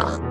Bye.